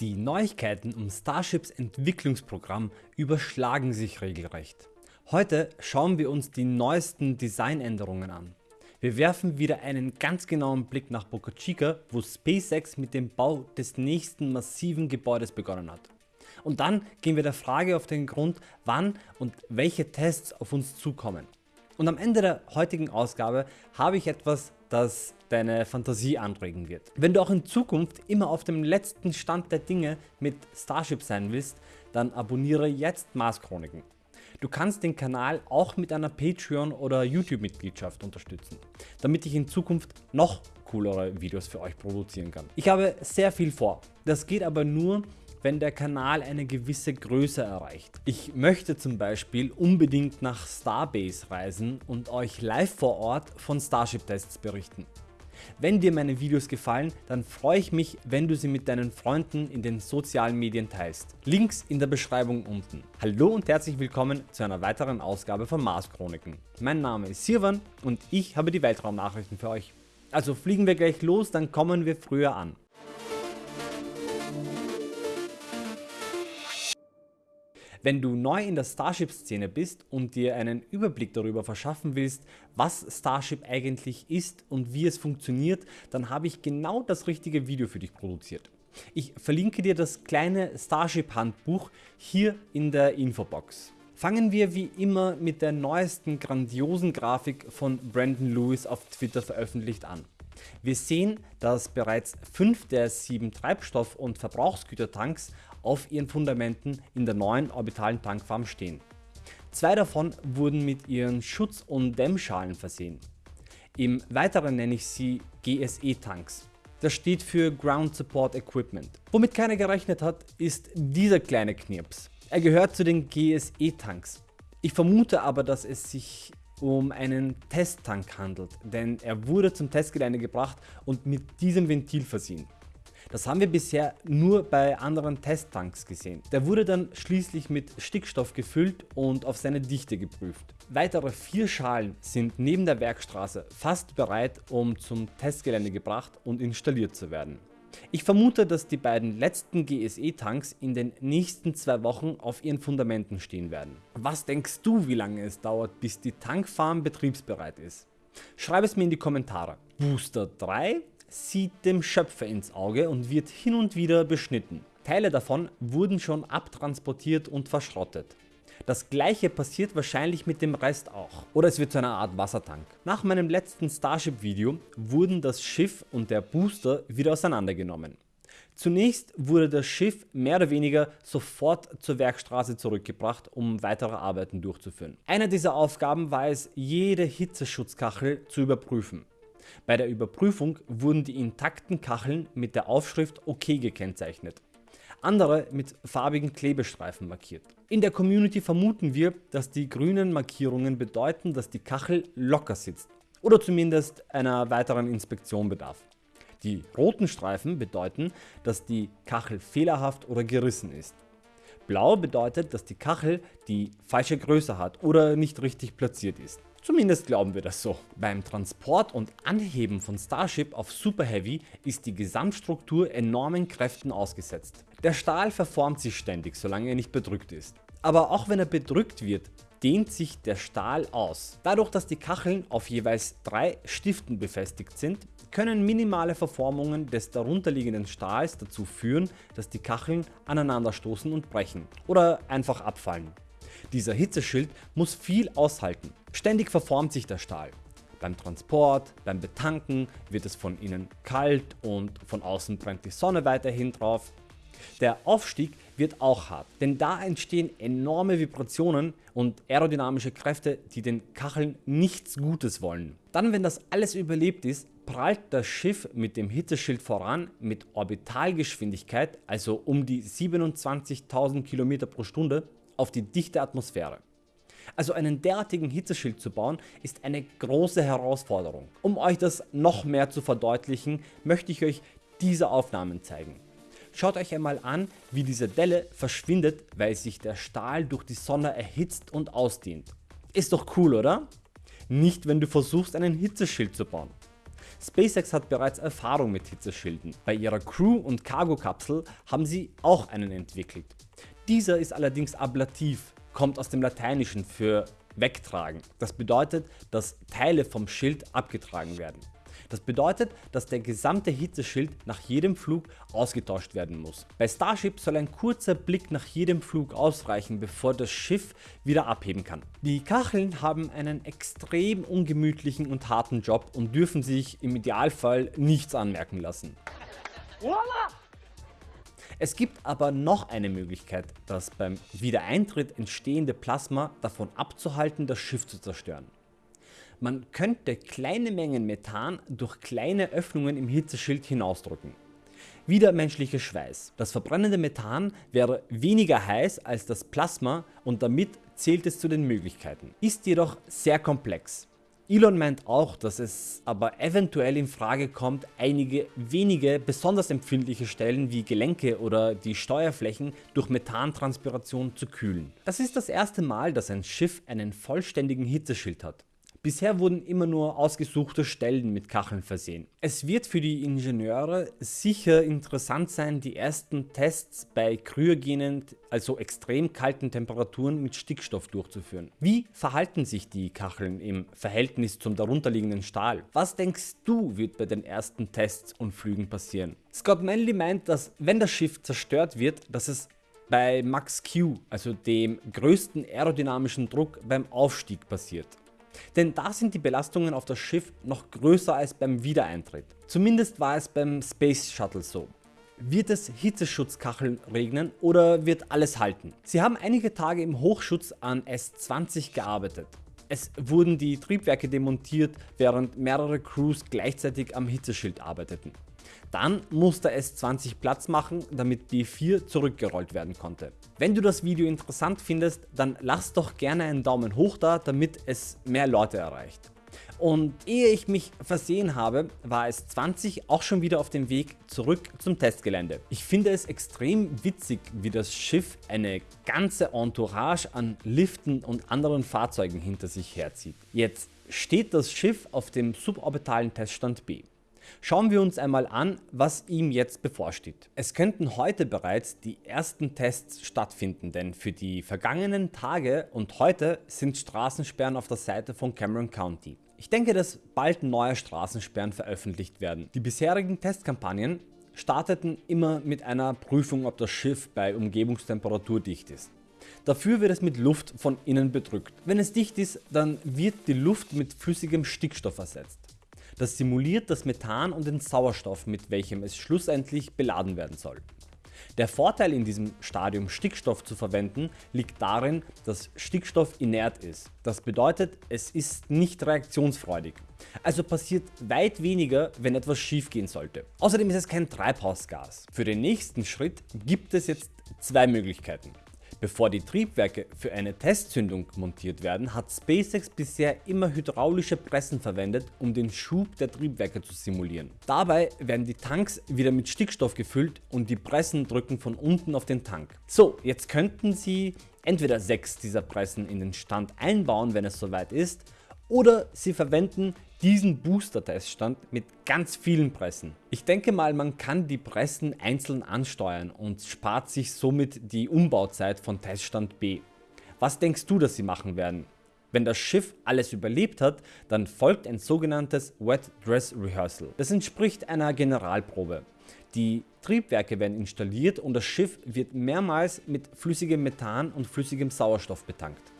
Die Neuigkeiten um Starships Entwicklungsprogramm überschlagen sich regelrecht. Heute schauen wir uns die neuesten Designänderungen an. Wir werfen wieder einen ganz genauen Blick nach Boca Chica, wo SpaceX mit dem Bau des nächsten massiven Gebäudes begonnen hat. Und dann gehen wir der Frage auf den Grund, wann und welche Tests auf uns zukommen. Und am Ende der heutigen Ausgabe habe ich etwas, das deine Fantasie anregen wird. Wenn du auch in Zukunft immer auf dem letzten Stand der Dinge mit Starship sein willst, dann abonniere jetzt Mars Chroniken. Du kannst den Kanal auch mit einer Patreon oder YouTube Mitgliedschaft unterstützen, damit ich in Zukunft noch coolere Videos für euch produzieren kann. Ich habe sehr viel vor, das geht aber nur wenn der Kanal eine gewisse Größe erreicht. Ich möchte zum Beispiel unbedingt nach Starbase reisen und euch live vor Ort von Starship Tests berichten. Wenn dir meine Videos gefallen, dann freue ich mich, wenn du sie mit deinen Freunden in den sozialen Medien teilst. Links in der Beschreibung unten. Hallo und herzlich willkommen zu einer weiteren Ausgabe von Mars Chroniken. Mein Name ist Sirvan und ich habe die Weltraumnachrichten für euch. Also fliegen wir gleich los, dann kommen wir früher an. Wenn du neu in der Starship-Szene bist und dir einen Überblick darüber verschaffen willst, was Starship eigentlich ist und wie es funktioniert, dann habe ich genau das richtige Video für dich produziert. Ich verlinke dir das kleine Starship Handbuch hier in der Infobox. Fangen wir wie immer mit der neuesten grandiosen Grafik von Brandon Lewis auf Twitter veröffentlicht an. Wir sehen, dass bereits 5 der 7 Treibstoff- und Verbrauchsgütertanks auf ihren Fundamenten in der neuen orbitalen Tankfarm stehen. Zwei davon wurden mit ihren Schutz- und Dämmschalen versehen. Im weiteren nenne ich sie GSE Tanks. Das steht für Ground Support Equipment. Womit keiner gerechnet hat, ist dieser kleine Knirps. Er gehört zu den GSE Tanks. Ich vermute aber, dass es sich um einen Testtank handelt, denn er wurde zum Testgelände gebracht und mit diesem Ventil versehen. Das haben wir bisher nur bei anderen Testtanks gesehen. Der wurde dann schließlich mit Stickstoff gefüllt und auf seine Dichte geprüft. Weitere vier Schalen sind neben der Werkstraße fast bereit um zum Testgelände gebracht und installiert zu werden. Ich vermute, dass die beiden letzten GSE Tanks in den nächsten zwei Wochen auf ihren Fundamenten stehen werden. Was denkst du wie lange es dauert bis die Tankfarm betriebsbereit ist? Schreib es mir in die Kommentare. Booster 3 sieht dem Schöpfer ins Auge und wird hin und wieder beschnitten. Teile davon wurden schon abtransportiert und verschrottet. Das gleiche passiert wahrscheinlich mit dem Rest auch. Oder es wird zu einer Art Wassertank. Nach meinem letzten Starship Video wurden das Schiff und der Booster wieder auseinandergenommen. Zunächst wurde das Schiff mehr oder weniger sofort zur Werkstraße zurückgebracht, um weitere Arbeiten durchzuführen. Eine dieser Aufgaben war es, jede Hitzeschutzkachel zu überprüfen. Bei der Überprüfung wurden die intakten Kacheln mit der Aufschrift OK gekennzeichnet, andere mit farbigen Klebestreifen markiert. In der Community vermuten wir, dass die grünen Markierungen bedeuten, dass die Kachel locker sitzt oder zumindest einer weiteren Inspektion bedarf. Die roten Streifen bedeuten, dass die Kachel fehlerhaft oder gerissen ist. Blau bedeutet, dass die Kachel die falsche Größe hat oder nicht richtig platziert ist. Zumindest glauben wir das so. Beim Transport und Anheben von Starship auf Super Heavy ist die Gesamtstruktur enormen Kräften ausgesetzt. Der Stahl verformt sich ständig, solange er nicht bedrückt ist. Aber auch wenn er bedrückt wird, dehnt sich der Stahl aus. Dadurch, dass die Kacheln auf jeweils drei Stiften befestigt sind, können minimale Verformungen des darunterliegenden Stahls dazu führen, dass die Kacheln aneinanderstoßen und brechen oder einfach abfallen. Dieser Hitzeschild muss viel aushalten. Ständig verformt sich der Stahl. Beim Transport, beim Betanken wird es von innen kalt und von außen brennt die Sonne weiterhin drauf. Der Aufstieg wird auch hart, denn da entstehen enorme Vibrationen und aerodynamische Kräfte, die den Kacheln nichts Gutes wollen. Dann wenn das alles überlebt ist, prallt das Schiff mit dem Hitzeschild voran mit Orbitalgeschwindigkeit, also um die 27.000 km pro Stunde auf die dichte Atmosphäre. Also einen derartigen Hitzeschild zu bauen ist eine große Herausforderung. Um euch das noch mehr zu verdeutlichen, möchte ich euch diese Aufnahmen zeigen. Schaut euch einmal an wie diese Delle verschwindet, weil sich der Stahl durch die Sonne erhitzt und ausdehnt. Ist doch cool oder? Nicht wenn du versuchst einen Hitzeschild zu bauen. SpaceX hat bereits Erfahrung mit Hitzeschilden. Bei ihrer Crew und Cargo-Kapsel haben sie auch einen entwickelt. Dieser ist allerdings ablativ, kommt aus dem Lateinischen für wegtragen. Das bedeutet, dass Teile vom Schild abgetragen werden. Das bedeutet, dass der gesamte Hitzeschild nach jedem Flug ausgetauscht werden muss. Bei Starship soll ein kurzer Blick nach jedem Flug ausreichen, bevor das Schiff wieder abheben kann. Die Kacheln haben einen extrem ungemütlichen und harten Job und dürfen sich im Idealfall nichts anmerken lassen. Es gibt aber noch eine Möglichkeit, das beim Wiedereintritt entstehende Plasma davon abzuhalten, das Schiff zu zerstören. Man könnte kleine Mengen Methan durch kleine Öffnungen im Hitzeschild hinausdrücken. Wieder menschlicher Schweiß. Das verbrennende Methan wäre weniger heiß als das Plasma und damit zählt es zu den Möglichkeiten. Ist jedoch sehr komplex. Elon meint auch, dass es aber eventuell in Frage kommt, einige wenige besonders empfindliche Stellen wie Gelenke oder die Steuerflächen durch Methantranspiration zu kühlen. Das ist das erste Mal, dass ein Schiff einen vollständigen Hitzeschild hat. Bisher wurden immer nur ausgesuchte Stellen mit Kacheln versehen. Es wird für die Ingenieure sicher interessant sein die ersten Tests bei kryogenen, also extrem kalten Temperaturen mit Stickstoff durchzuführen. Wie verhalten sich die Kacheln im Verhältnis zum darunterliegenden Stahl? Was denkst du wird bei den ersten Tests und Flügen passieren? Scott Manley meint, dass wenn das Schiff zerstört wird, dass es bei Max Q, also dem größten aerodynamischen Druck beim Aufstieg passiert. Denn da sind die Belastungen auf das Schiff noch größer als beim Wiedereintritt. Zumindest war es beim Space Shuttle so. Wird es Hitzeschutzkacheln regnen oder wird alles halten? Sie haben einige Tage im Hochschutz an S20 gearbeitet. Es wurden die Triebwerke demontiert, während mehrere Crews gleichzeitig am Hitzeschild arbeiteten. Dann musste es 20 Platz machen, damit B4 zurückgerollt werden konnte. Wenn du das Video interessant findest, dann lass doch gerne einen Daumen hoch da, damit es mehr Leute erreicht. Und ehe ich mich versehen habe, war es 20 auch schon wieder auf dem Weg zurück zum Testgelände. Ich finde es extrem witzig wie das Schiff eine ganze Entourage an Liften und anderen Fahrzeugen hinter sich herzieht. Jetzt steht das Schiff auf dem suborbitalen Teststand B. Schauen wir uns einmal an, was ihm jetzt bevorsteht. Es könnten heute bereits die ersten Tests stattfinden, denn für die vergangenen Tage und heute sind Straßensperren auf der Seite von Cameron County. Ich denke, dass bald neue Straßensperren veröffentlicht werden. Die bisherigen Testkampagnen starteten immer mit einer Prüfung ob das Schiff bei Umgebungstemperatur dicht ist. Dafür wird es mit Luft von innen bedrückt. Wenn es dicht ist, dann wird die Luft mit flüssigem Stickstoff ersetzt. Das simuliert das Methan und den Sauerstoff mit welchem es schlussendlich beladen werden soll. Der Vorteil in diesem Stadium Stickstoff zu verwenden liegt darin, dass Stickstoff inert ist. Das bedeutet es ist nicht reaktionsfreudig. Also passiert weit weniger wenn etwas schief gehen sollte. Außerdem ist es kein Treibhausgas. Für den nächsten Schritt gibt es jetzt zwei Möglichkeiten. Bevor die Triebwerke für eine Testzündung montiert werden, hat SpaceX bisher immer hydraulische Pressen verwendet, um den Schub der Triebwerke zu simulieren. Dabei werden die Tanks wieder mit Stickstoff gefüllt und die Pressen drücken von unten auf den Tank. So, jetzt könnten Sie entweder 6 dieser Pressen in den Stand einbauen, wenn es soweit ist, oder Sie verwenden diesen Booster Teststand mit ganz vielen Pressen. Ich denke mal man kann die Pressen einzeln ansteuern und spart sich somit die Umbauzeit von Teststand B. Was denkst du dass sie machen werden? Wenn das Schiff alles überlebt hat, dann folgt ein sogenanntes Wet Dress Rehearsal. Das entspricht einer Generalprobe. Die Triebwerke werden installiert und das Schiff wird mehrmals mit flüssigem Methan und flüssigem Sauerstoff betankt.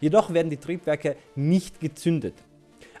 Jedoch werden die Triebwerke nicht gezündet.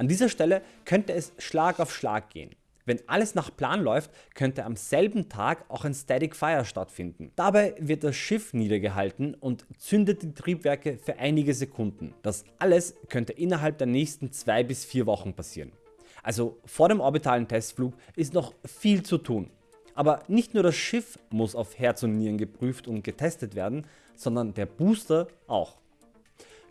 An dieser Stelle könnte es Schlag auf Schlag gehen. Wenn alles nach Plan läuft, könnte am selben Tag auch ein Static Fire stattfinden. Dabei wird das Schiff niedergehalten und zündet die Triebwerke für einige Sekunden. Das alles könnte innerhalb der nächsten 2 bis 4 Wochen passieren. Also vor dem orbitalen Testflug ist noch viel zu tun. Aber nicht nur das Schiff muss auf Herz und Nieren geprüft und getestet werden, sondern der Booster auch.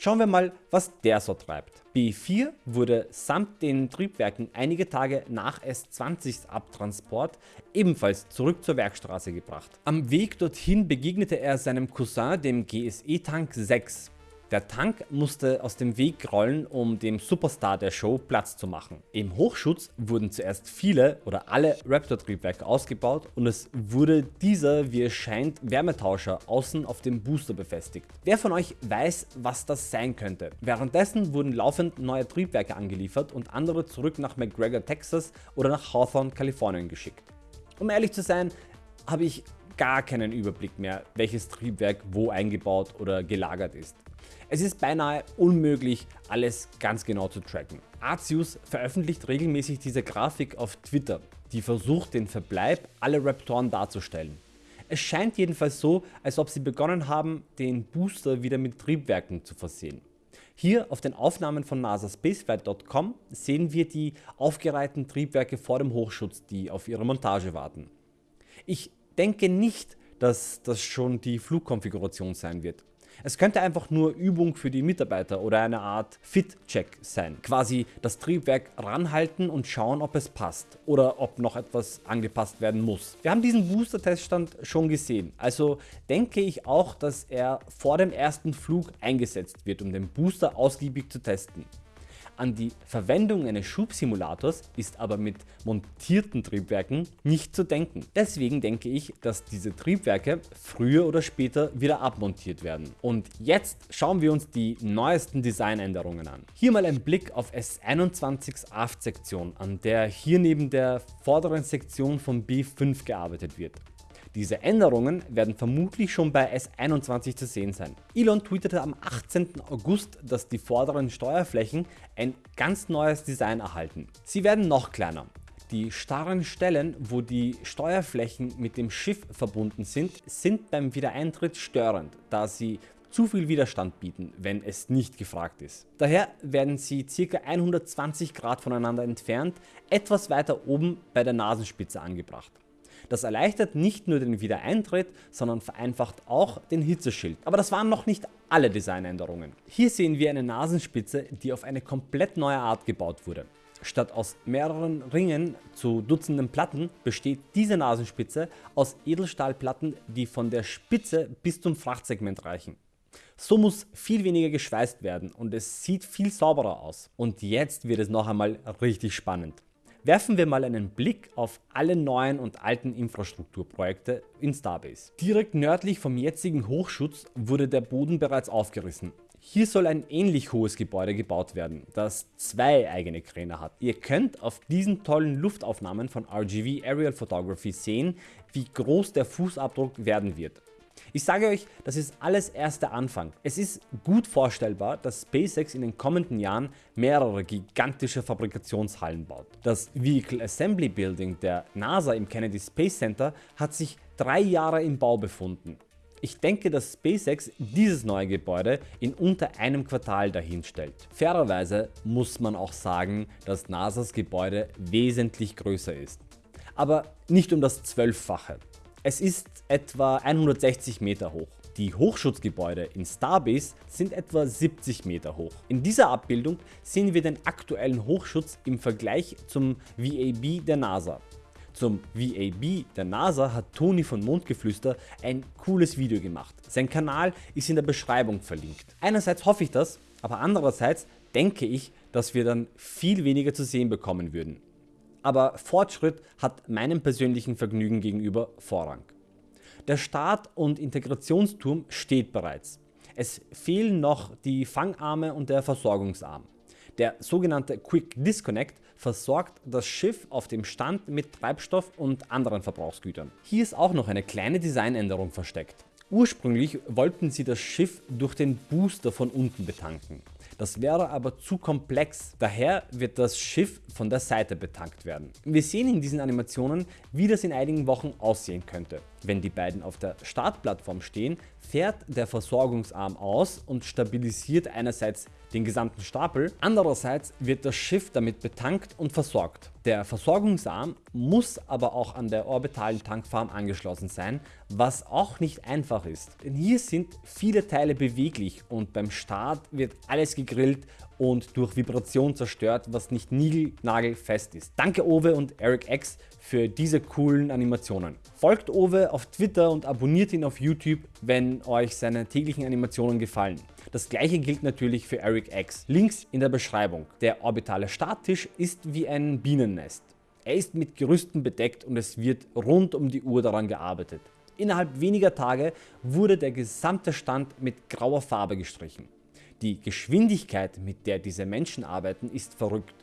Schauen wir mal was der so treibt. B4 wurde samt den Triebwerken einige Tage nach S20s Abtransport ebenfalls zurück zur Werkstraße gebracht. Am Weg dorthin begegnete er seinem Cousin dem GSE Tank 6. Der Tank musste aus dem Weg rollen, um dem Superstar der Show Platz zu machen. Im Hochschutz wurden zuerst viele oder alle Raptor-Triebwerke ausgebaut und es wurde dieser, wie es scheint, Wärmetauscher außen auf dem Booster befestigt. Wer von euch weiß, was das sein könnte? Währenddessen wurden laufend neue Triebwerke angeliefert und andere zurück nach McGregor, Texas oder nach Hawthorne, Kalifornien geschickt. Um ehrlich zu sein, habe ich gar keinen Überblick mehr, welches Triebwerk wo eingebaut oder gelagert ist. Es ist beinahe unmöglich alles ganz genau zu tracken. Arceus veröffentlicht regelmäßig diese Grafik auf Twitter, die versucht den Verbleib aller Raptoren darzustellen. Es scheint jedenfalls so, als ob sie begonnen haben den Booster wieder mit Triebwerken zu versehen. Hier auf den Aufnahmen von nasaspaceflight.com sehen wir die aufgereihten Triebwerke vor dem Hochschutz, die auf ihre Montage warten. Ich denke nicht, dass das schon die Flugkonfiguration sein wird. Es könnte einfach nur Übung für die Mitarbeiter oder eine Art Fit-Check sein. Quasi das Triebwerk ranhalten und schauen ob es passt oder ob noch etwas angepasst werden muss. Wir haben diesen Booster-Teststand schon gesehen, also denke ich auch, dass er vor dem ersten Flug eingesetzt wird, um den Booster ausgiebig zu testen. An die Verwendung eines Schubsimulators ist aber mit montierten Triebwerken nicht zu denken. Deswegen denke ich, dass diese Triebwerke früher oder später wieder abmontiert werden. Und jetzt schauen wir uns die neuesten Designänderungen an. Hier mal ein Blick auf S21s Aft Sektion, an der hier neben der vorderen Sektion von B5 gearbeitet wird. Diese Änderungen werden vermutlich schon bei S21 zu sehen sein. Elon tweetete am 18. August, dass die vorderen Steuerflächen ein ganz neues Design erhalten. Sie werden noch kleiner. Die starren Stellen, wo die Steuerflächen mit dem Schiff verbunden sind, sind beim Wiedereintritt störend, da sie zu viel Widerstand bieten, wenn es nicht gefragt ist. Daher werden sie ca. 120 Grad voneinander entfernt, etwas weiter oben bei der Nasenspitze angebracht. Das erleichtert nicht nur den Wiedereintritt, sondern vereinfacht auch den Hitzeschild. Aber das waren noch nicht alle Designänderungen. Hier sehen wir eine Nasenspitze, die auf eine komplett neue Art gebaut wurde. Statt aus mehreren Ringen zu Dutzenden Platten besteht diese Nasenspitze aus Edelstahlplatten, die von der Spitze bis zum Frachtsegment reichen. So muss viel weniger geschweißt werden und es sieht viel sauberer aus. Und jetzt wird es noch einmal richtig spannend. Werfen wir mal einen Blick auf alle neuen und alten Infrastrukturprojekte in Starbase. Direkt nördlich vom jetzigen Hochschutz wurde der Boden bereits aufgerissen. Hier soll ein ähnlich hohes Gebäude gebaut werden, das zwei eigene Kräne hat. Ihr könnt auf diesen tollen Luftaufnahmen von RGV Aerial Photography sehen, wie groß der Fußabdruck werden wird. Ich sage euch, das ist alles erst der Anfang. Es ist gut vorstellbar, dass SpaceX in den kommenden Jahren mehrere gigantische Fabrikationshallen baut. Das Vehicle Assembly Building der NASA im Kennedy Space Center hat sich drei Jahre im Bau befunden. Ich denke, dass SpaceX dieses neue Gebäude in unter einem Quartal dahinstellt. Fairerweise muss man auch sagen, dass NASAs Gebäude wesentlich größer ist. Aber nicht um das Zwölffache. Es ist etwa 160 Meter hoch. Die Hochschutzgebäude in Starbase sind etwa 70 Meter hoch. In dieser Abbildung sehen wir den aktuellen Hochschutz im Vergleich zum VAB der NASA. Zum VAB der NASA hat Toni von Mondgeflüster ein cooles Video gemacht. Sein Kanal ist in der Beschreibung verlinkt. Einerseits hoffe ich das, aber andererseits denke ich, dass wir dann viel weniger zu sehen bekommen würden aber Fortschritt hat meinem persönlichen Vergnügen gegenüber Vorrang. Der Start- und Integrationsturm steht bereits. Es fehlen noch die Fangarme und der Versorgungsarm. Der sogenannte Quick Disconnect versorgt das Schiff auf dem Stand mit Treibstoff und anderen Verbrauchsgütern. Hier ist auch noch eine kleine Designänderung versteckt. Ursprünglich wollten sie das Schiff durch den Booster von unten betanken. Das wäre aber zu komplex, daher wird das Schiff von der Seite betankt werden. Wir sehen in diesen Animationen, wie das in einigen Wochen aussehen könnte. Wenn die beiden auf der Startplattform stehen, fährt der Versorgungsarm aus und stabilisiert einerseits den gesamten Stapel, andererseits wird das Schiff damit betankt und versorgt. Der Versorgungsarm muss aber auch an der orbitalen Tankfarm angeschlossen sein, was auch nicht einfach ist. Denn hier sind viele Teile beweglich und beim Start wird alles gegrillt und durch Vibration zerstört, was nicht niegelnagelfest ist. Danke Owe und Eric X für diese coolen Animationen. Folgt Owe auf Twitter und abonniert ihn auf YouTube, wenn euch seine täglichen Animationen gefallen. Das gleiche gilt natürlich für Eric X. Links in der Beschreibung. Der orbitale Starttisch ist wie ein Bienennest. Er ist mit Gerüsten bedeckt und es wird rund um die Uhr daran gearbeitet. Innerhalb weniger Tage wurde der gesamte Stand mit grauer Farbe gestrichen. Die Geschwindigkeit mit der diese Menschen arbeiten ist verrückt.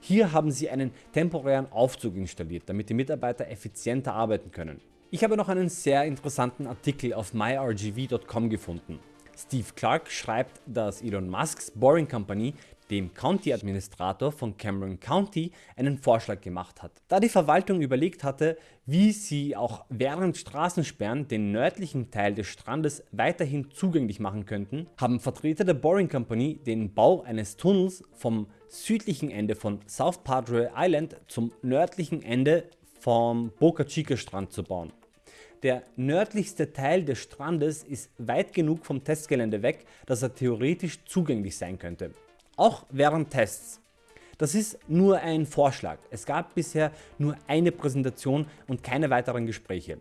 Hier haben sie einen temporären Aufzug installiert, damit die Mitarbeiter effizienter arbeiten können. Ich habe noch einen sehr interessanten Artikel auf myrgv.com gefunden. Steve Clark schreibt, dass Elon Musks Boring Company dem County Administrator von Cameron County einen Vorschlag gemacht hat. Da die Verwaltung überlegt hatte, wie sie auch während Straßensperren den nördlichen Teil des Strandes weiterhin zugänglich machen könnten, haben Vertreter der Boring Company den Bau eines Tunnels vom südlichen Ende von South Padre Island zum nördlichen Ende vom Boca Chica Strand zu bauen. Der nördlichste Teil des Strandes ist weit genug vom Testgelände weg, dass er theoretisch zugänglich sein könnte auch während Tests. Das ist nur ein Vorschlag, es gab bisher nur eine Präsentation und keine weiteren Gespräche.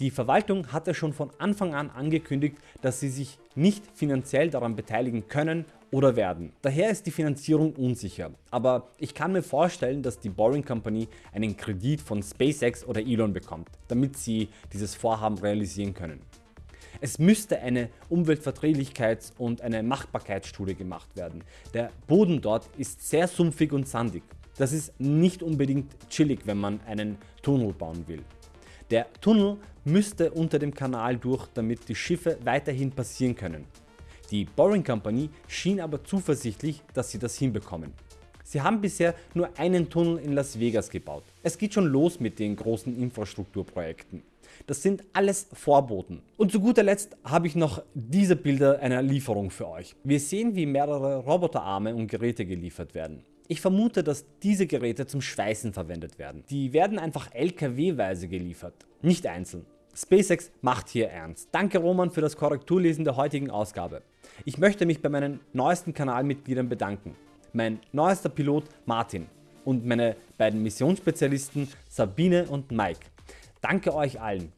Die Verwaltung hatte schon von Anfang an angekündigt, dass sie sich nicht finanziell daran beteiligen können oder werden. Daher ist die Finanzierung unsicher, aber ich kann mir vorstellen, dass die Boring Company einen Kredit von SpaceX oder Elon bekommt, damit sie dieses Vorhaben realisieren können. Es müsste eine Umweltverträglichkeits- und eine Machbarkeitsstudie gemacht werden. Der Boden dort ist sehr sumpfig und sandig. Das ist nicht unbedingt chillig, wenn man einen Tunnel bauen will. Der Tunnel müsste unter dem Kanal durch, damit die Schiffe weiterhin passieren können. Die Boring Company schien aber zuversichtlich, dass sie das hinbekommen. Sie haben bisher nur einen Tunnel in Las Vegas gebaut. Es geht schon los mit den großen Infrastrukturprojekten. Das sind alles Vorboten. Und zu guter Letzt habe ich noch diese Bilder einer Lieferung für euch. Wir sehen wie mehrere Roboterarme und Geräte geliefert werden. Ich vermute, dass diese Geräte zum Schweißen verwendet werden. Die werden einfach LKW-weise geliefert, nicht einzeln. SpaceX macht hier ernst. Danke Roman für das Korrekturlesen der heutigen Ausgabe. Ich möchte mich bei meinen neuesten Kanalmitgliedern bedanken. Mein neuester Pilot Martin und meine beiden Missionsspezialisten Sabine und Mike. Danke euch allen.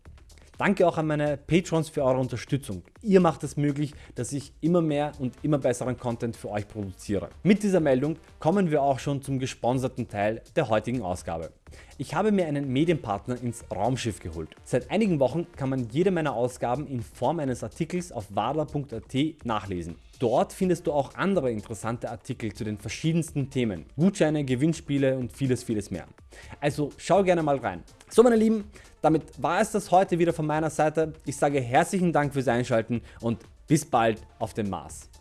Danke auch an meine Patrons für eure Unterstützung. Ihr macht es möglich, dass ich immer mehr und immer besseren Content für euch produziere. Mit dieser Meldung kommen wir auch schon zum gesponserten Teil der heutigen Ausgabe. Ich habe mir einen Medienpartner ins Raumschiff geholt. Seit einigen Wochen kann man jede meiner Ausgaben in Form eines Artikels auf wadler.at nachlesen. Dort findest du auch andere interessante Artikel zu den verschiedensten Themen, Gutscheine, Gewinnspiele und vieles vieles mehr. Also schau gerne mal rein. So meine Lieben, damit war es das heute wieder von meiner Seite. Ich sage herzlichen Dank fürs Einschalten und bis bald auf dem Mars.